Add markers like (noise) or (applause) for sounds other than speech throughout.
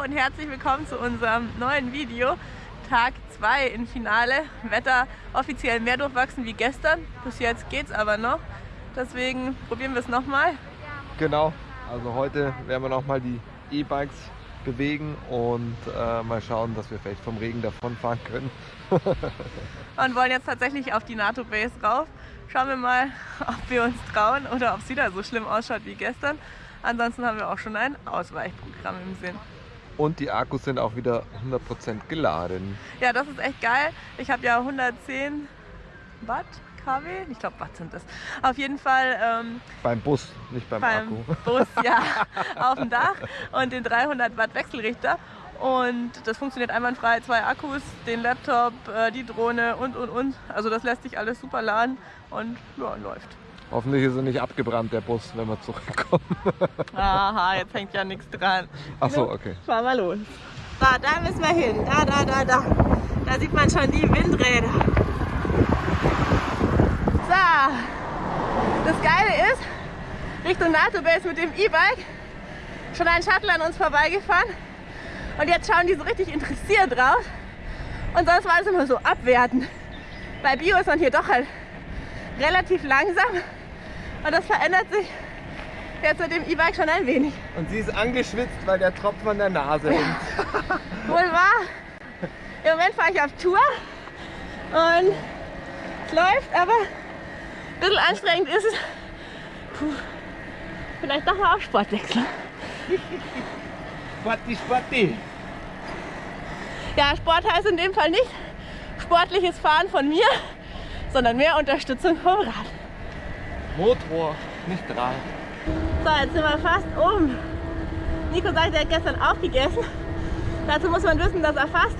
Hallo und herzlich willkommen zu unserem neuen Video. Tag 2 im Finale. Wetter offiziell mehr durchwachsen wie gestern. Bis jetzt geht es aber noch. Deswegen probieren wir es nochmal. Genau, also heute werden wir nochmal die E-Bikes bewegen und äh, mal schauen, dass wir vielleicht vom Regen davonfahren können. (laughs) und wollen jetzt tatsächlich auf die NATO Base rauf. Schauen wir mal, (laughs) ob wir uns trauen oder ob es wieder so schlimm ausschaut wie gestern. Ansonsten haben wir auch schon ein Ausweichprogramm im Sinn. Und die Akkus sind auch wieder 100% geladen. Ja, das ist echt geil. Ich habe ja 110 Watt kW, ich glaube Watt sind das. Auf jeden Fall. Ähm, beim Bus, nicht beim, beim Akku. Bus, ja, (laughs) auf dem Dach und den 300 Watt Wechselrichter. Und das funktioniert einwandfrei. Zwei Akkus, den Laptop, äh, die Drohne und und und. Also das lässt sich alles super laden und ja, läuft. Hoffentlich ist er nicht abgebrannt, der Bus, wenn wir zurückkommen. (laughs) Aha, jetzt hängt ja nichts dran. Ach so, okay. Fahren wir los. Da, da müssen wir hin. Da, da, da, da. Da sieht man schon die Windräder. So. Das Geile ist, Richtung NATO-Base mit dem E-Bike, schon ein Shuttle an uns vorbeigefahren. Und jetzt schauen die so richtig interessiert drauf. Und sonst war es immer so abwerten. Bei Bio ist man hier doch halt relativ langsam. Und das verändert sich jetzt mit dem E-Bike schon ein wenig. Und sie ist angeschwitzt, weil der Tropfen an der Nase hängt. (laughs) Wohl wahr. Im Moment fahre ich auf Tour und es läuft, aber ein bisschen anstrengend ist es. Puh. Vielleicht doch mal auf Sport wechseln. Sporti, Sporti. Ja, Sport heißt in dem Fall nicht sportliches Fahren von mir, sondern mehr Unterstützung vom Rad. Motor, nicht Rad. So, jetzt sind wir fast oben. Nico sagt, er hat gestern aufgegessen. Dazu muss man wissen, dass er fast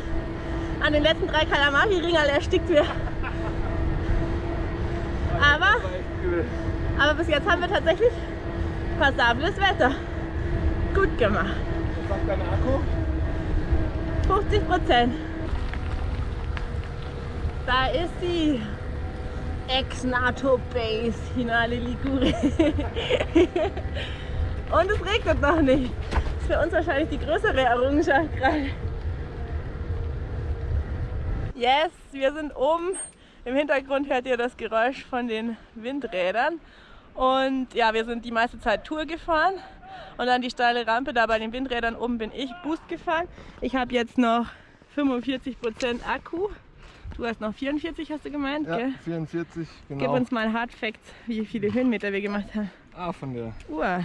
an den letzten drei Kalamari-Ringerl erstickt wird. Aber, aber bis jetzt haben wir tatsächlich passables Wetter. Gut gemacht. Was sagt dein Akku? 50 Prozent. Da ist sie. Ex-NATO-Base Finale Ligure. (laughs) Und es regnet noch nicht. Das ist für uns wahrscheinlich die größere Errungenschaft gerade. Yes, wir sind oben. Im Hintergrund hört ihr das Geräusch von den Windrädern. Und ja, wir sind die meiste Zeit Tour gefahren. Und dann die steile Rampe, da bei den Windrädern oben bin ich Boost gefahren. Ich habe jetzt noch 45% Akku. Du hast noch 44, hast du gemeint, ja, gell? 44, genau. Gib uns mal Hard Facts, wie viele Höhenmeter wir gemacht haben. Ah, von der Uhr.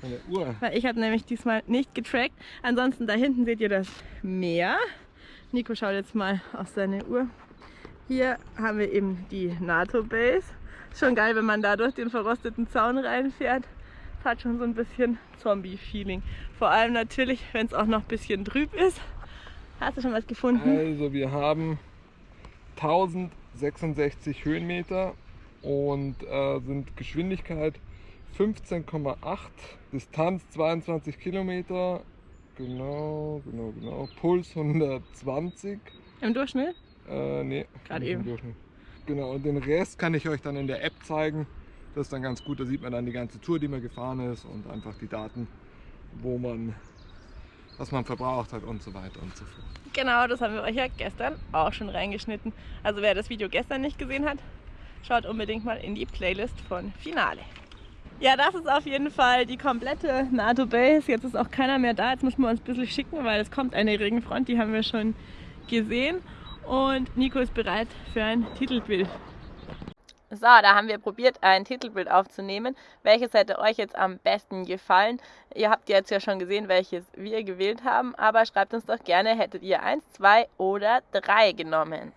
Von der Uhr. Weil ich habe nämlich diesmal nicht getrackt. Ansonsten da hinten seht ihr das Meer. Nico schaut jetzt mal auf seine Uhr. Hier haben wir eben die NATO-Base. Schon geil, wenn man da durch den verrosteten Zaun reinfährt. Es hat schon so ein bisschen Zombie-Feeling. Vor allem natürlich, wenn es auch noch ein bisschen trüb ist. Hast du schon was gefunden? Also wir haben 1066 Höhenmeter und äh, sind Geschwindigkeit 15,8, Distanz 22 Kilometer, genau, genau, genau, Puls 120. Im Durchschnitt? Äh, nee, gerade eben. Genau, und den Rest kann ich euch dann in der App zeigen. Das ist dann ganz gut, da sieht man dann die ganze Tour, die man gefahren ist und einfach die Daten, wo man, was man verbraucht hat und so weiter und so fort. Genau, das haben wir euch ja gestern auch schon reingeschnitten. Also wer das Video gestern nicht gesehen hat, schaut unbedingt mal in die Playlist von Finale. Ja, das ist auf jeden Fall die komplette NATO Base. Jetzt ist auch keiner mehr da. Jetzt müssen wir uns ein bisschen schicken, weil es kommt eine Regenfront, die haben wir schon gesehen. Und Nico ist bereit für ein Titelbild. So, da haben wir probiert, ein Titelbild aufzunehmen. Welches hätte euch jetzt am besten gefallen? Ihr habt jetzt ja schon gesehen, welches wir gewählt haben, aber schreibt uns doch gerne, hättet ihr eins, zwei oder drei genommen?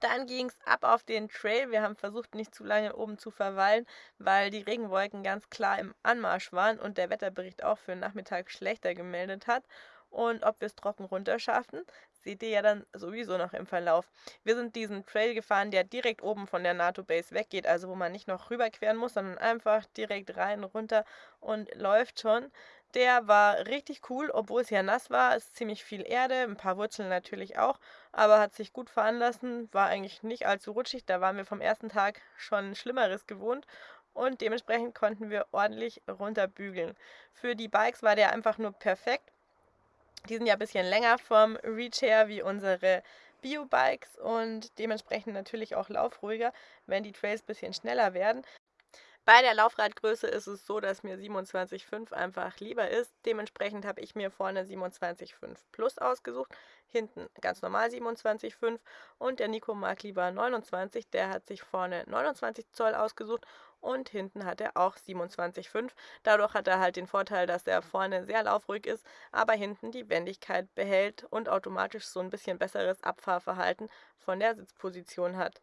Dann ging es ab auf den Trail. Wir haben versucht, nicht zu lange oben zu verweilen, weil die Regenwolken ganz klar im Anmarsch waren und der Wetterbericht auch für den Nachmittag schlechter gemeldet hat. Und ob wir es trocken runter schaffen, seht ihr ja dann sowieso noch im Verlauf. Wir sind diesen Trail gefahren, der direkt oben von der NATO-Base weggeht, also wo man nicht noch rüberqueren muss, sondern einfach direkt rein, runter und läuft schon. Der war richtig cool, obwohl es ja nass war. Ist ziemlich viel Erde, ein paar Wurzeln natürlich auch, aber hat sich gut fahren lassen. War eigentlich nicht allzu rutschig. Da waren wir vom ersten Tag schon Schlimmeres gewohnt. und dementsprechend konnten wir ordentlich runterbügeln. Für die Bikes war der einfach nur perfekt. Die sind ja ein bisschen länger vom Reach her wie unsere Bio-Bikes und dementsprechend natürlich auch laufruhiger, wenn die Trails ein bisschen schneller werden. Bei der Laufradgröße ist es so, dass mir 27,5 einfach lieber ist. Dementsprechend habe ich mir vorne 27,5 Plus ausgesucht, hinten ganz normal 27,5 und der Nico mag lieber 29, der hat sich vorne 29 Zoll ausgesucht und hinten hat er auch 27,5. Dadurch hat er halt den Vorteil, dass er vorne sehr laufruhig ist, aber hinten die Wendigkeit behält und automatisch so ein bisschen besseres Abfahrverhalten von der Sitzposition hat.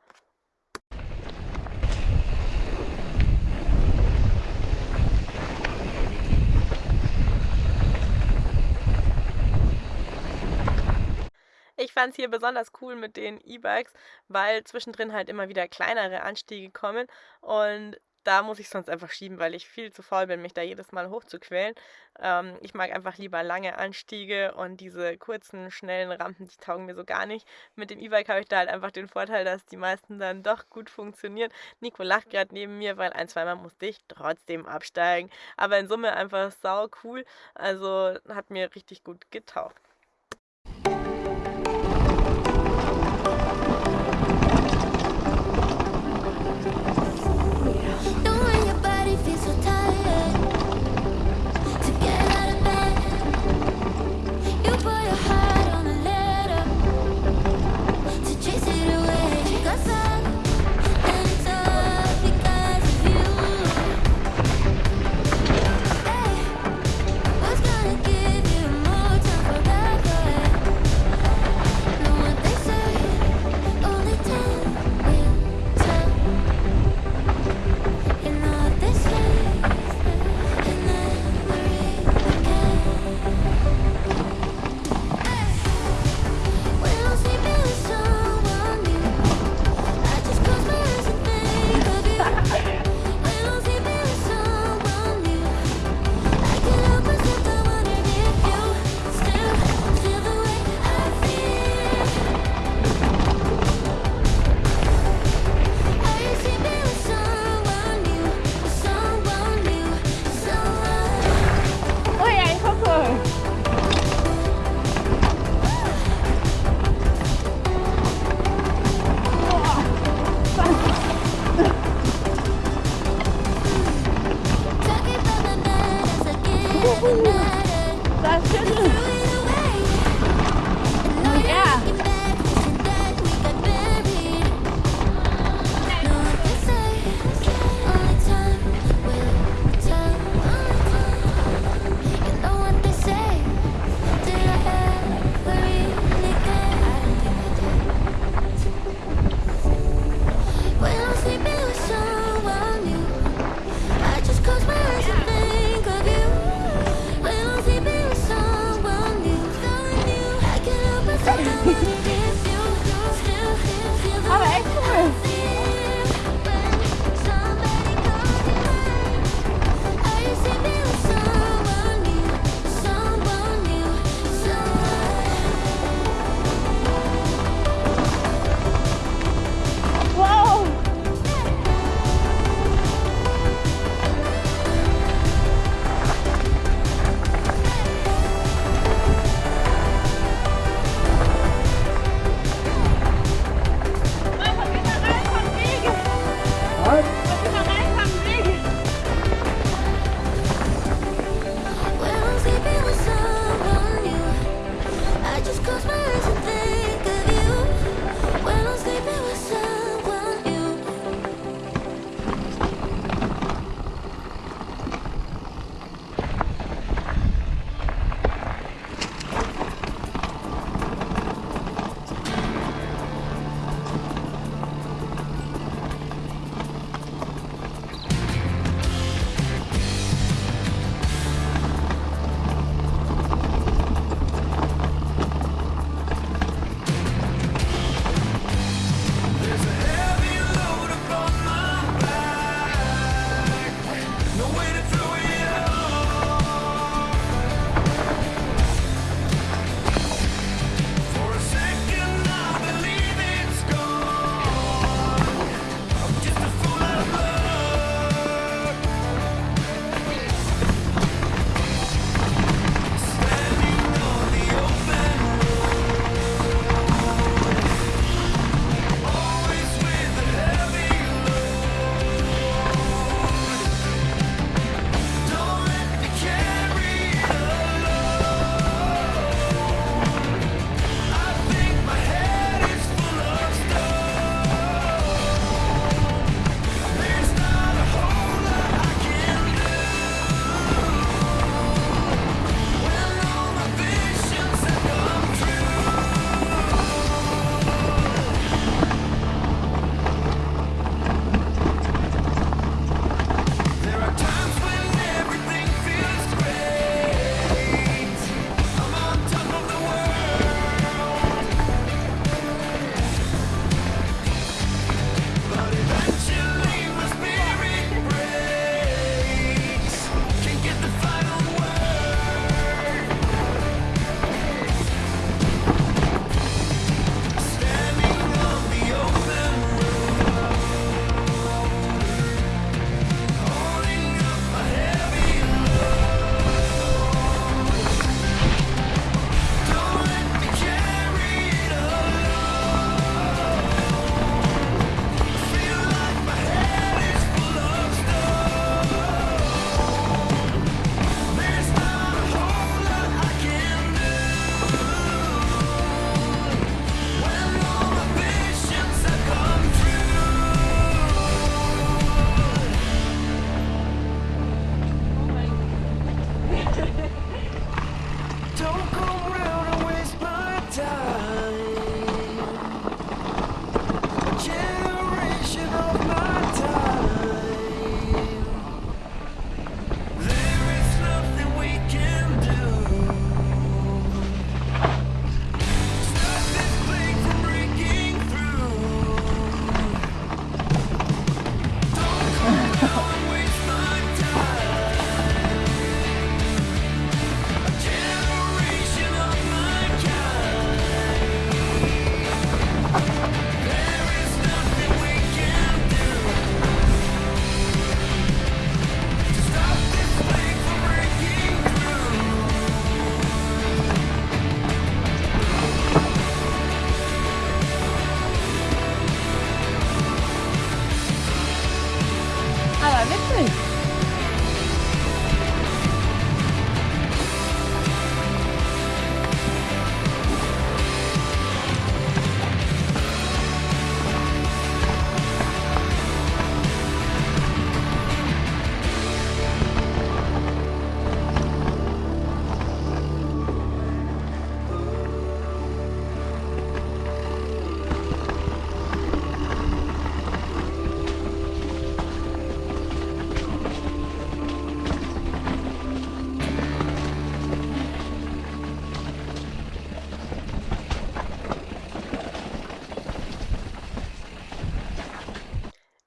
Ich fand es hier besonders cool mit den E-Bikes, weil zwischendrin halt immer wieder kleinere Anstiege kommen und da muss ich sonst einfach schieben, weil ich viel zu faul bin, mich da jedes Mal hochzuquälen. Ähm, ich mag einfach lieber lange Anstiege und diese kurzen, schnellen Rampen, die taugen mir so gar nicht. Mit dem E-Bike habe ich da halt einfach den Vorteil, dass die meisten dann doch gut funktionieren. Nico lacht gerade neben mir, weil ein, zweimal musste ich trotzdem absteigen. Aber in Summe einfach sau cool. Also hat mir richtig gut getaugt.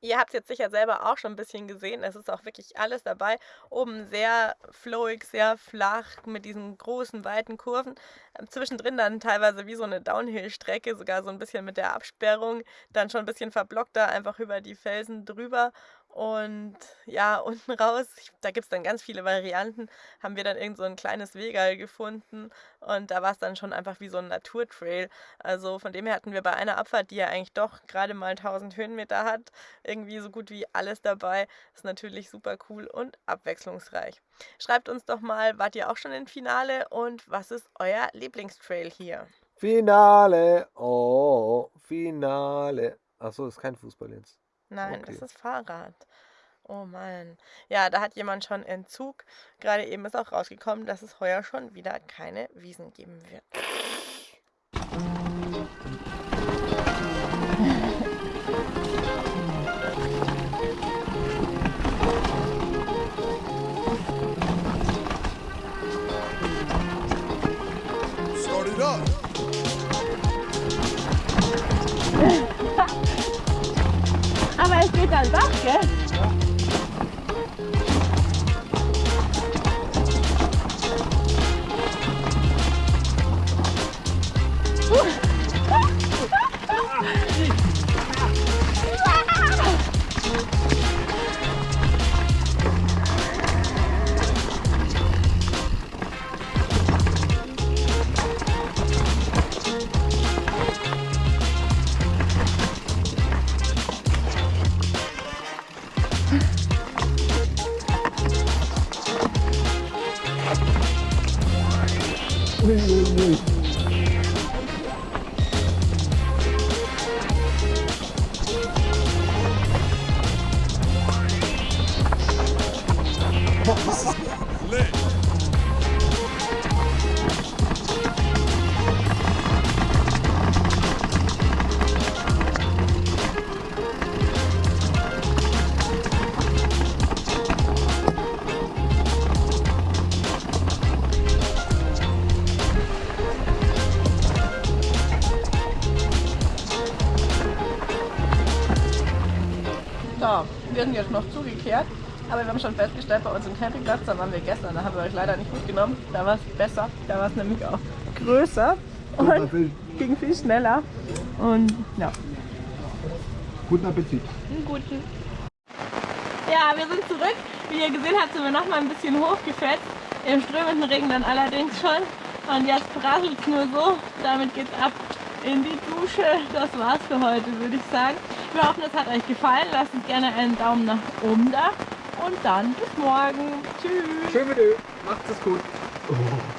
Ihr habt es jetzt sicher selber auch schon ein bisschen gesehen. Es ist auch wirklich alles dabei. Oben sehr flowig, sehr flach mit diesen großen, weiten Kurven. Ähm, zwischendrin dann teilweise wie so eine Downhill-Strecke, sogar so ein bisschen mit der Absperrung. Dann schon ein bisschen verblockter, einfach über die Felsen drüber. Und ja, (laughs) unten raus, da gibt es dann ganz viele Varianten, haben wir dann irgend so ein kleines Wegal gefunden und da war es dann schon einfach wie so ein Naturtrail. Also von dem her hatten wir bei einer Abfahrt, die ja eigentlich doch gerade mal 1000 Höhenmeter hat, irgendwie so gut wie alles dabei. Ist natürlich super cool und abwechslungsreich. Schreibt uns doch mal, wart ihr auch schon im Finale und was ist euer Lieblingstrail hier? Finale, oh, Finale. Achso, ist kein Fußball jetzt. Nein, Okay. das ist Fahrrad. Oh Mann. Ja, da hat jemand schon Entzug. Gerade eben ist auch rausgekommen, dass es heuer schon wieder keine Wiesen geben wird. Campingplatz, da waren wir gestern, da haben wir euch leider nicht mitgenommen. Da war es besser, da war es nämlich auch größer und ging viel schneller. Und ja, Guten Appetit. einen guten. Ja, wir sind zurück. Wie ihr gesehen habt, sind wir noch mal ein bisschen hochgefetzt. Im strömenden Regen dann allerdings schon. Und jetzt prasselt es nur so. Damit geht's ab in die Dusche. Das war's für heute, würde ich sagen. Wir hoffen, es hat euch gefallen. Lasst uns gerne einen Daumen nach oben da. Und dann bis morgen. Tschüss. Schön mit dir. Macht's es gut.